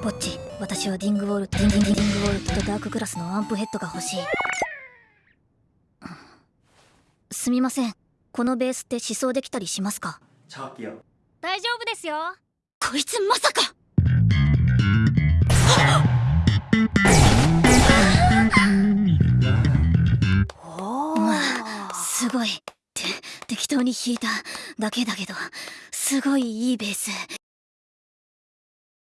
ポッチ私はディングウォルトディンディングウォルトとダーククラスのアンプヘッドが欲しい。すみません。このベースって思想できたりしますか？大丈夫ですよ。こいつまさか！すごい。って適当に弾いただけだけど。すごいいいベース。